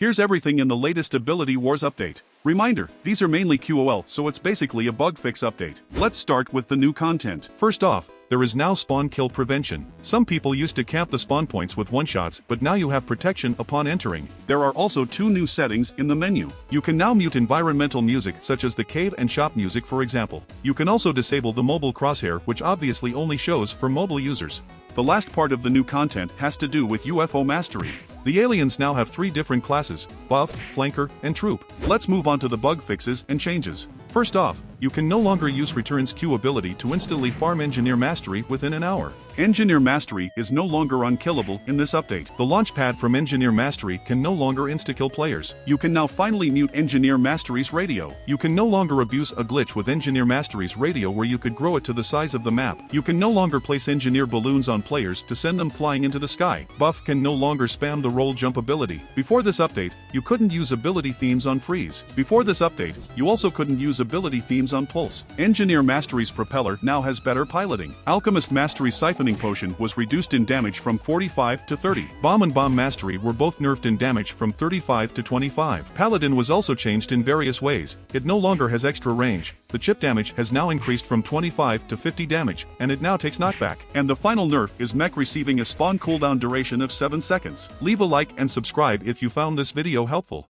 Here's everything in the latest Ability Wars update. Reminder, these are mainly QOL, so it's basically a bug fix update. Let's start with the new content. First off, there is now spawn kill prevention. Some people used to camp the spawn points with one-shots, but now you have protection upon entering. There are also two new settings in the menu. You can now mute environmental music such as the cave and shop music for example. You can also disable the mobile crosshair which obviously only shows for mobile users. The last part of the new content has to do with UFO mastery. The aliens now have three different classes, buff, flanker, and troop. Let's move on to the bug fixes and changes. First off, you can no longer use Return's Q ability to instantly farm Engineer Mastery within an hour. Engineer Mastery is no longer unkillable in this update. The launchpad from Engineer Mastery can no longer insta-kill players. You can now finally mute Engineer Mastery's radio. You can no longer abuse a glitch with Engineer Mastery's radio where you could grow it to the size of the map. You can no longer place engineer balloons on players to send them flying into the sky. Buff can no longer spam the roll jump ability. Before this update, you couldn't use ability themes on Freeze. Before this update, you also couldn't use ability themes on Pulse. Engineer Mastery's propeller now has better piloting. Alchemist Mastery's siphoning potion was reduced in damage from 45 to 30. Bomb and Bomb Mastery were both nerfed in damage from 35 to 25. Paladin was also changed in various ways. It no longer has extra range. The chip damage has now increased from 25 to 50 damage, and it now takes knockback. And the final nerf is mech receiving a spawn cooldown duration of 7 seconds. Leave a like and subscribe if you found this video helpful.